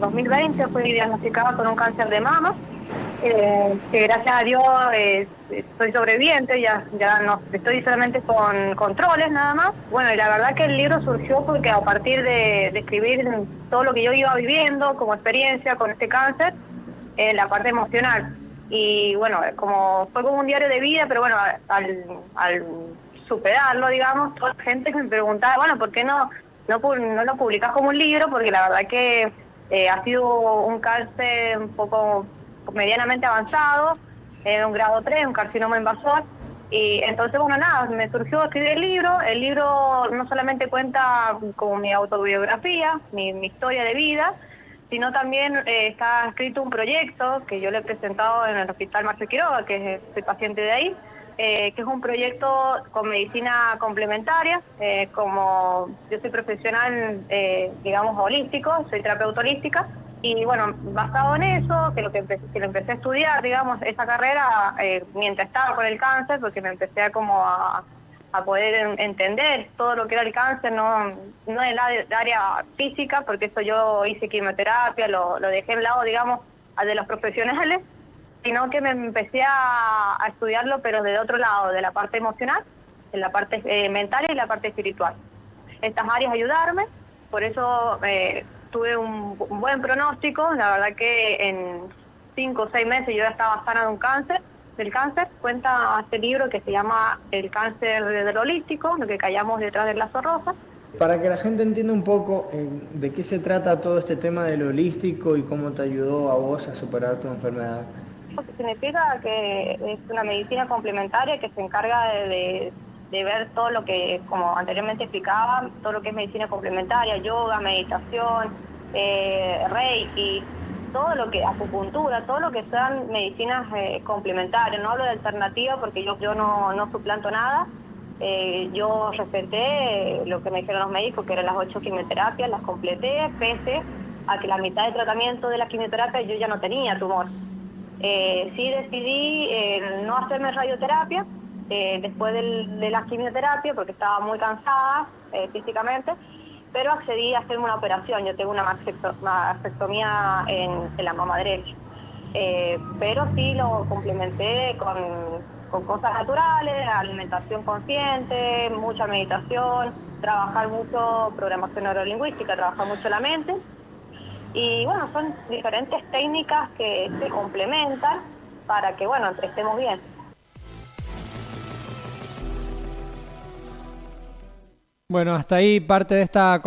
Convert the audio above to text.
2020 fui diagnosticada con un cáncer de mama, eh, que gracias a Dios eh, sobreviviente, ya, ya no estoy solamente con controles nada más. Bueno, y la verdad que el libro surgió porque a partir de, escribir todo lo que yo iba viviendo como experiencia con este cáncer, en la parte emocional. Y bueno, como fue como un diario de vida, pero bueno, al, al superarlo, digamos, toda la gente me preguntaba, bueno, ¿por qué no, no, no lo publicas como un libro? Porque la verdad que eh, ha sido un cáncer un poco medianamente avanzado, en un grado 3, un carcinoma invasor. Y entonces, bueno, nada, me surgió escribir el libro. El libro no solamente cuenta como mi autobiografía, mi, historia de vida, sino también eh, está escrito un proyecto que yo le he presentado en el Hospital Marcelo Quiroga, que soy paciente de ahí, eh, que es un proyecto con medicina complementaria. Eh, como yo soy profesional, digamos, holístico, soy terapeuta holística, y bueno, basado en eso, que lo que, empecé, que lo empecé a estudiar, digamos, esa carrera mientras estaba con el cáncer, porque me empecé a como a, poder entender todo lo que era el cáncer, no, no en el área física, porque eso yo hice quimioterapia, lo, lo dejé en lado, digamos, de los profesionales, sino que me empecé a, estudiarlo, pero de otro lado, de la parte emocional, en la parte eh, mental y la parte espiritual. Estas áreas ayudarme, por eso eh, tuve un, un, buen pronóstico, la verdad que en cinco o seis meses yo ya estaba sana de un cáncer, del cáncer, cuenta este libro que se llama El cáncer del holístico, lo que callamos detrás del lazo rosa. Para que la gente entienda un poco eh, de qué se trata todo este tema del holístico y cómo te ayudó a vos a superar tu enfermedad. Significa que es una medicina complementaria que se encarga de, ver todo lo que, como anteriormente explicaba, todo lo que es medicina complementaria, yoga, meditación, eh, reiki, todo lo que, acupuntura, todo lo que sean medicinas eh, complementarias, no hablo de alternativa porque yo, yo no, no suplanto nada, eh, yo respeté lo que me dijeron los médicos, que eran las ocho quimioterapias, las completé, pese a que la mitad del tratamiento de la quimioterapia yo ya no tenía tumor. Eh, sí decidí no hacerme radioterapia después de la quimioterapia porque estaba muy cansada físicamente, pero accedí a hacerme una operación. Yo tengo una mastectomía en, la mama derecha. Eh, pero sí lo complementé con, cosas naturales, alimentación consciente, mucha meditación, trabajar mucho programación neurolingüística, trabajar mucho la mente. Y bueno, son diferentes técnicas que se complementan para que, bueno, estemos bien. Bueno, hasta ahí parte de esta